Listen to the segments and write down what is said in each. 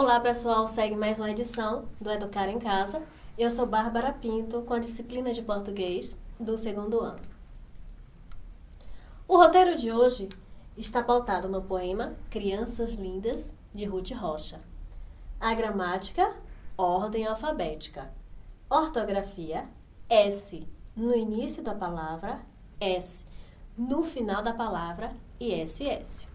Olá pessoal, segue mais uma edição do Educar em Casa. Eu sou Bárbara Pinto, com a disciplina de português do segundo ano. O roteiro de hoje está pautado no poema Crianças Lindas, de Ruth Rocha. A gramática, ordem alfabética. Ortografia, S no início da palavra, S no final da palavra e SS.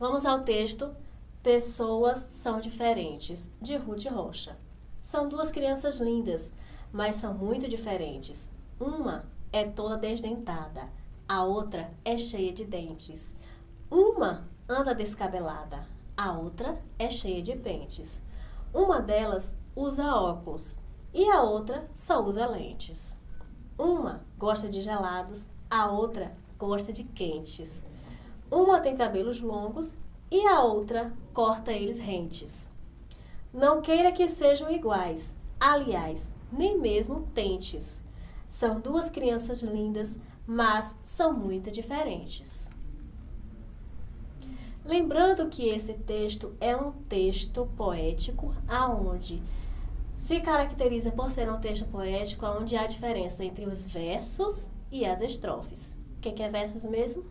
Vamos ao texto Pessoas são diferentes, de Ruth Rocha. São duas crianças lindas, mas são muito diferentes. Uma é toda desdentada, a outra é cheia de dentes. Uma anda descabelada, a outra é cheia de pentes. Uma delas usa óculos e a outra só usa lentes. Uma gosta de gelados, a outra gosta de quentes. Uma tem cabelos longos e a outra corta eles rentes. Não queira que sejam iguais, aliás, nem mesmo tentes. São duas crianças lindas, mas são muito diferentes. Lembrando que esse texto é um texto poético aonde se caracteriza por ser um texto poético onde há diferença entre os versos e as estrofes. O que é versos mesmo?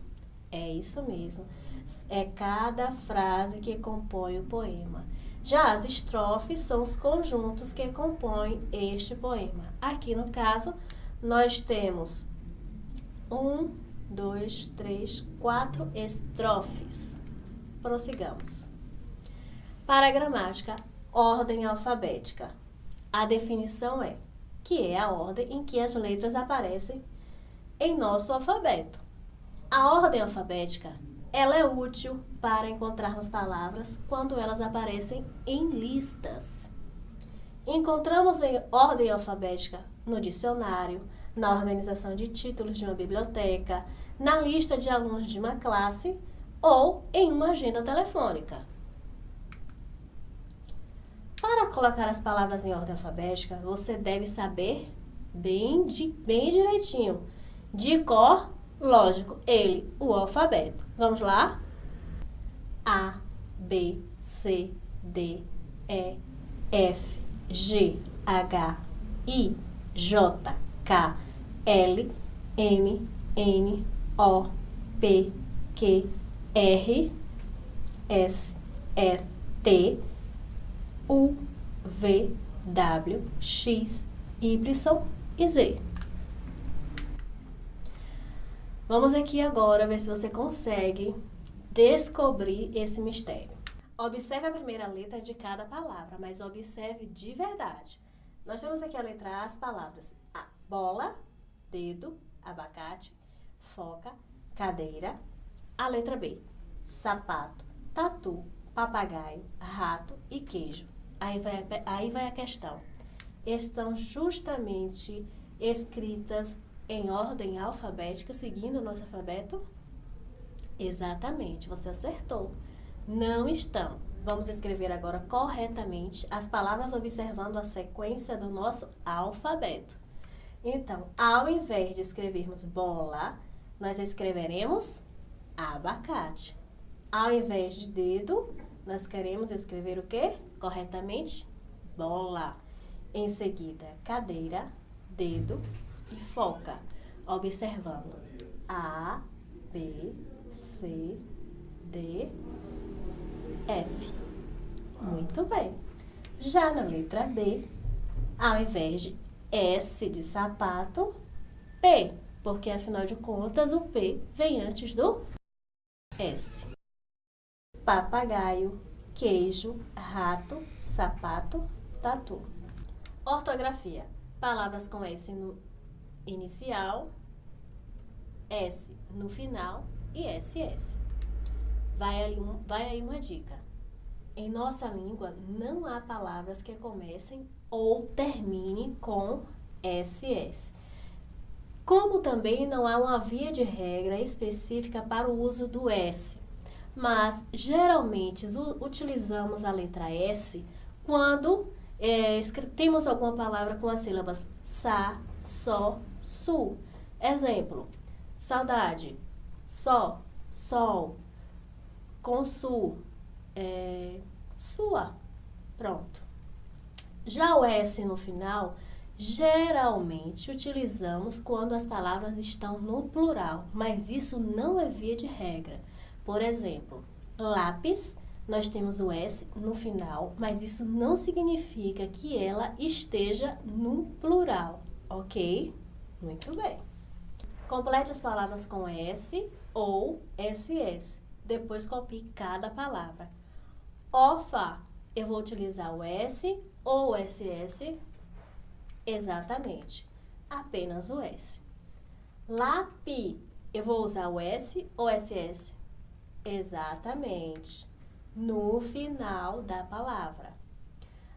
É isso mesmo é cada frase que compõe o poema. Já as estrofes são os conjuntos que compõem este poema. Aqui no caso, nós temos um, dois, três, quatro estrofes. Prossigamos. Para a gramática, ordem alfabética. A definição é que é a ordem em que as letras aparecem em nosso alfabeto. A ordem alfabética ela é útil para encontrarmos palavras quando elas aparecem em listas. Encontramos em ordem alfabética no dicionário, na organização de títulos de uma biblioteca, na lista de alunos de uma classe ou em uma agenda telefônica. Para colocar as palavras em ordem alfabética, você deve saber bem, de, bem direitinho, de cor Lógico, ele, o alfabeto. Vamos lá? A, B, C, D, E, F, G, H, I, J, K, L, M, N, O, P, Q, R, S, R, T, U, V, W, X, Y e Z. Vamos aqui agora ver se você consegue descobrir esse mistério. Observe a primeira letra de cada palavra, mas observe de verdade. Nós temos aqui a letra A, as palavras A, bola, dedo, abacate, foca, cadeira. A letra B, sapato, tatu, papagaio, rato e queijo. Aí vai, aí vai a questão. Estão justamente escritas em ordem alfabética, seguindo o nosso alfabeto? Exatamente, você acertou. Não estão. Vamos escrever agora corretamente as palavras observando a sequência do nosso alfabeto. Então, ao invés de escrevermos bola, nós escreveremos abacate. Ao invés de dedo, nós queremos escrever o quê? Corretamente? Bola. Em seguida, cadeira, dedo, e foca, observando A, B, C, D, F. Muito bem. Já na letra B, ao invés de S de sapato, P, porque afinal de contas o P vem antes do S. Papagaio, queijo, rato, sapato, tatu. Ortografia. Palavras com S no inicial, S no final e SS. Vai aí, um, vai aí uma dica. Em nossa língua não há palavras que comecem ou terminem com SS. Como também não há uma via de regra específica para o uso do S, mas geralmente utilizamos a letra S quando é, temos alguma palavra com as sílabas sa, só, su. Exemplo, saudade, só, sol, com su, é, sua. Pronto. Já o S no final, geralmente utilizamos quando as palavras estão no plural, mas isso não é via de regra. Por exemplo, lápis, nós temos o S no final, mas isso não significa que ela esteja no plural, ok? Muito bem. Complete as palavras com S ou SS. Depois copie cada palavra. OFA, eu vou utilizar o S ou SS? Exatamente, apenas o S. LAPI, eu vou usar o S ou SS? Exatamente, no final da palavra.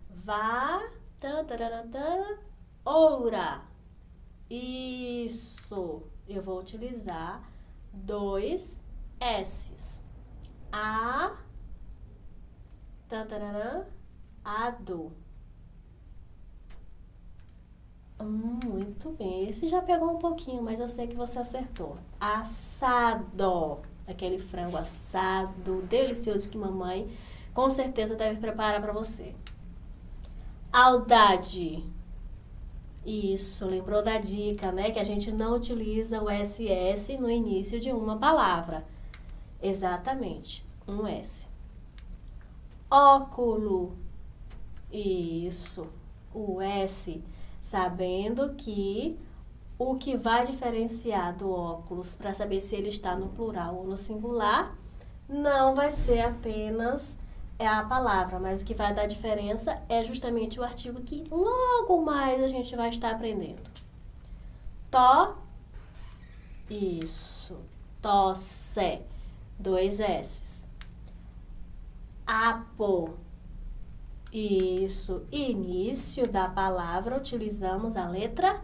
Vá, tan, tan, tan, oura. Isso, eu vou utilizar dois S's. A, tan, tan, ado. Muito bem. Esse já pegou um pouquinho, mas eu sei que você acertou. Assado. Aquele frango assado, delicioso que mamãe com certeza deve preparar para você. Audade. Isso, lembrou da dica, né? Que a gente não utiliza o SS no início de uma palavra. Exatamente, um S. Óculo. Isso, o S sabendo que o que vai diferenciar do óculos para saber se ele está no plural ou no singular não vai ser apenas é a palavra, mas o que vai dar diferença é justamente o artigo que logo mais a gente vai estar aprendendo. Tó, isso, tosse, dois S. Apo, isso, início da palavra, utilizamos a letra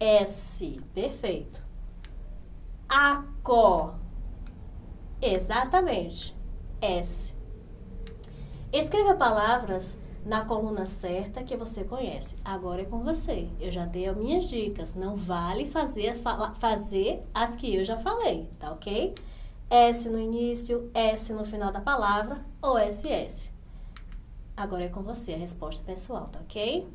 S. Perfeito. Aco. Exatamente. S. Escreva palavras na coluna certa que você conhece. Agora é com você. Eu já dei as minhas dicas. Não vale fazer, fazer as que eu já falei, tá ok? S no início, S no final da palavra ou SS. Agora é com você a resposta pessoal, tá ok?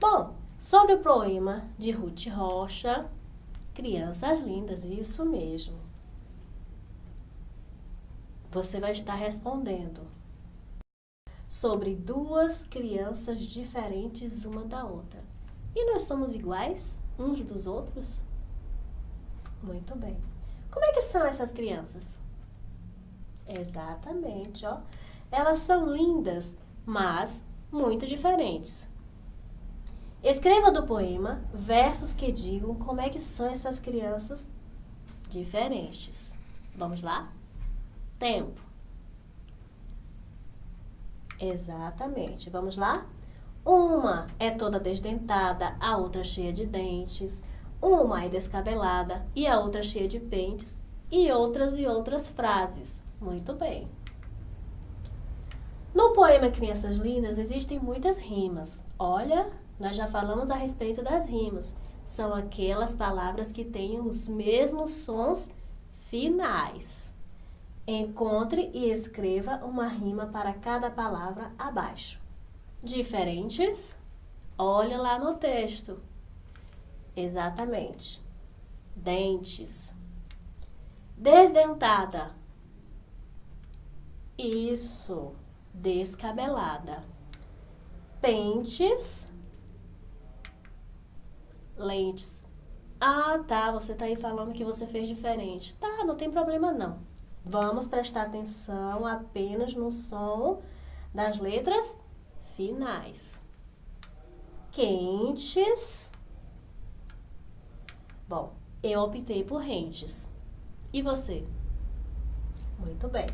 Bom, sobre o poema de Ruth Rocha, Crianças Lindas, isso mesmo. Você vai estar respondendo sobre duas crianças diferentes uma da outra. E nós somos iguais uns dos outros? Muito bem. Como é que são essas crianças? Exatamente, ó. Elas são lindas, mas muito diferentes. Escreva do poema versos que digam como é que são essas crianças diferentes. Vamos lá? Tempo. Exatamente. Vamos lá? Uma é toda desdentada, a outra cheia de dentes. Uma é descabelada e a outra cheia de pentes. E outras e outras frases. Muito bem. No poema Crianças Lindas existem muitas rimas. Olha, nós já falamos a respeito das rimas. São aquelas palavras que têm os mesmos sons finais. Encontre e escreva uma rima para cada palavra abaixo. Diferentes? Olha lá no texto. Exatamente. Dentes. Desdentada. Isso, descabelada. Pentes, lentes. Ah, tá, você tá aí falando que você fez diferente. Tá, não tem problema não. Vamos prestar atenção apenas no som das letras finais. Quentes. Bom, eu optei por rentes. E você? Muito bem.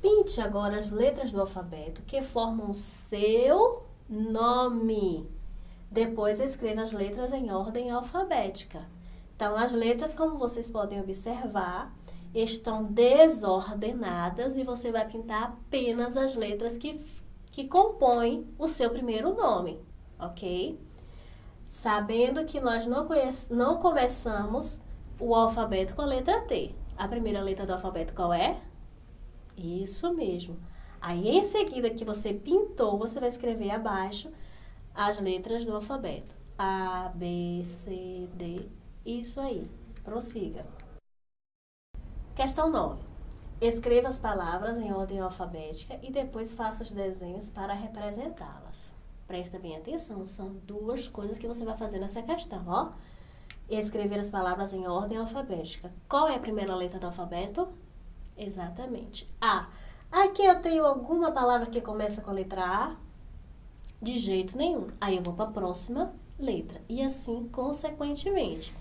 Pinte agora as letras do alfabeto que formam seu nome. Depois escreva as letras em ordem alfabética. Então, as letras, como vocês podem observar, estão desordenadas e você vai pintar apenas as letras que, que compõem o seu primeiro nome, ok? Sabendo que nós não, conhece, não começamos o alfabeto com a letra T. A primeira letra do alfabeto qual é? Isso mesmo. Aí, em seguida que você pintou, você vai escrever abaixo as letras do alfabeto. A, B, C, D. Isso aí. Prossiga. Questão 9. Escreva as palavras em ordem alfabética e depois faça os desenhos para representá-las. Presta bem atenção, são duas coisas que você vai fazer nessa questão, ó. Escrever as palavras em ordem alfabética. Qual é a primeira letra do alfabeto? Exatamente. A. Aqui eu tenho alguma palavra que começa com a letra A? De jeito nenhum. Aí eu vou para a próxima letra. E assim consequentemente.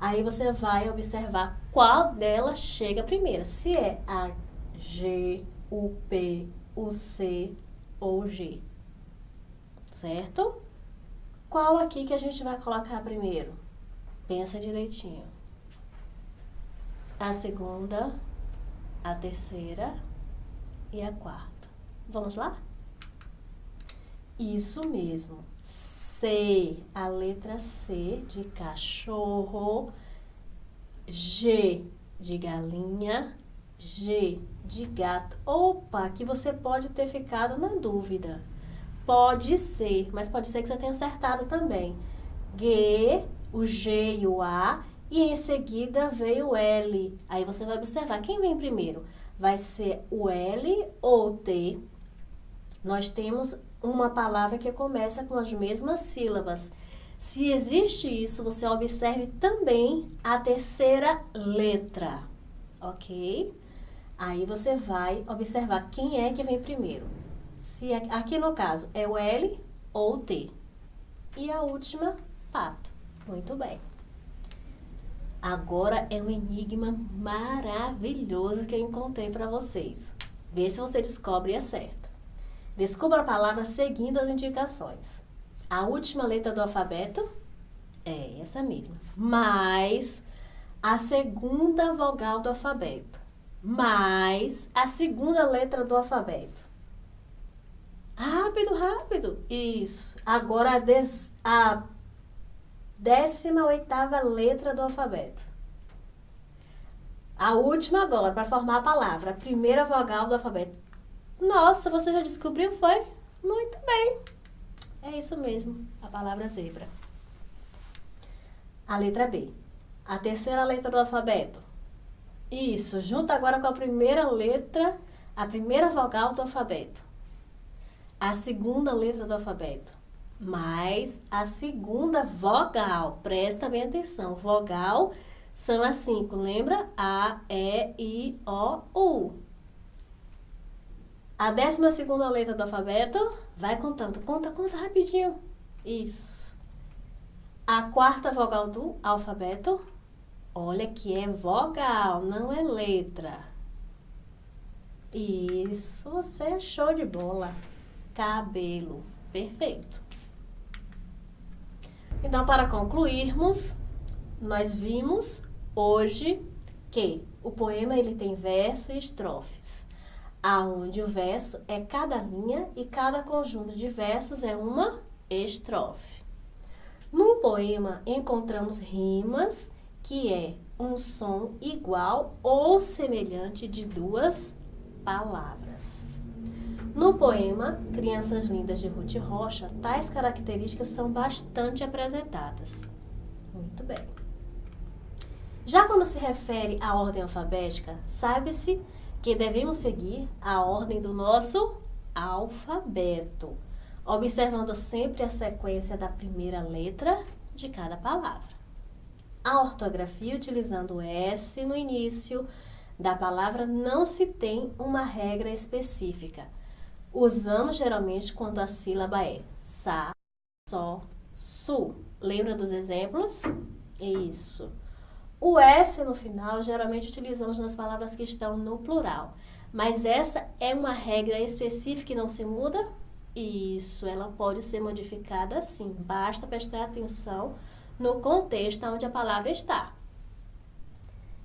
Aí você vai observar qual delas chega primeiro. Se é a G, o P, o C ou G. Certo? Qual aqui que a gente vai colocar primeiro? Pensa direitinho. A segunda, a terceira e a quarta. Vamos lá? Isso mesmo. C, a letra C de cachorro, G de galinha, G de gato. Opa, aqui você pode ter ficado na dúvida. Pode ser, mas pode ser que você tenha acertado também. G, o G e o A, e em seguida veio o L. Aí você vai observar quem vem primeiro vai ser o L ou T. Nós temos uma palavra que começa com as mesmas sílabas. Se existe isso, você observe também a terceira letra, ok? Aí você vai observar quem é que vem primeiro. Se é, aqui no caso é o L ou o T. E a última, pato. Muito bem. Agora é um enigma maravilhoso que eu encontrei para vocês. Vê se você descobre e acerta. Descubra a palavra seguindo as indicações. A última letra do alfabeto é essa mesma, mais a segunda vogal do alfabeto, mais a segunda letra do alfabeto. Rápido, rápido. Isso. Agora a, des, a décima oitava letra do alfabeto. A última agora, para formar a palavra, a primeira vogal do alfabeto. Nossa, você já descobriu, foi? Muito bem. É isso mesmo, a palavra zebra. A letra B. A terceira letra do alfabeto. Isso, junta agora com a primeira letra, a primeira vogal do alfabeto. A segunda letra do alfabeto mais a segunda vogal. Presta bem atenção. Vogal são as cinco, lembra? A, E, I, O, U. A décima segunda letra do alfabeto, vai contando. Conta, conta rapidinho. Isso. A quarta vogal do alfabeto, olha que é vogal, não é letra. Isso, você é show de bola. Cabelo, perfeito. Então, para concluirmos, nós vimos hoje que o poema ele tem verso e estrofes, aonde o verso é cada linha e cada conjunto de versos é uma estrofe. No poema encontramos rimas, que é um som igual ou semelhante de duas palavras. No poema Crianças Lindas de Ruth Rocha, tais características são bastante apresentadas. Muito bem. Já quando se refere à ordem alfabética, sabe-se que devemos seguir a ordem do nosso alfabeto, observando sempre a sequência da primeira letra de cada palavra. A ortografia, utilizando o S no início da palavra, não se tem uma regra específica Usamos geralmente quando a sílaba é sa, só, su. Lembra dos exemplos? Isso. O S no final geralmente utilizamos nas palavras que estão no plural. Mas essa é uma regra específica e não se muda? Isso, ela pode ser modificada sim. Basta prestar atenção no contexto onde a palavra está.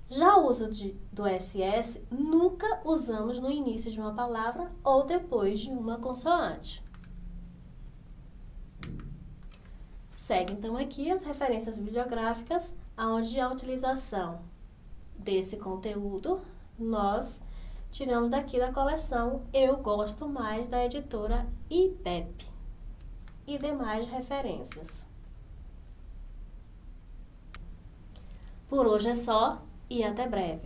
Já o uso de, do SS nunca usamos no início de uma palavra ou depois de uma consoante. Segue então aqui as referências bibliográficas onde a utilização desse conteúdo, nós tiramos daqui da coleção Eu Gosto Mais da editora IPEP e demais referências. Por hoje é só e até breve.